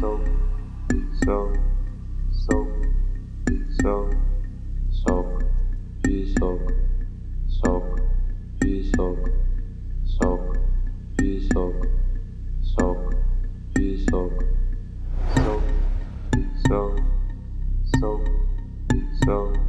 so so so so sok duy sok sok duy sok sok duy sok sok duy sok so so so so, so.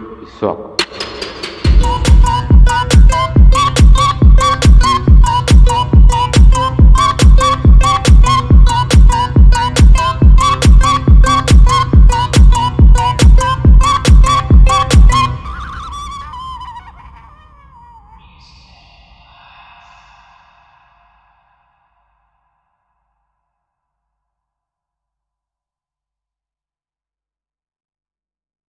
песок.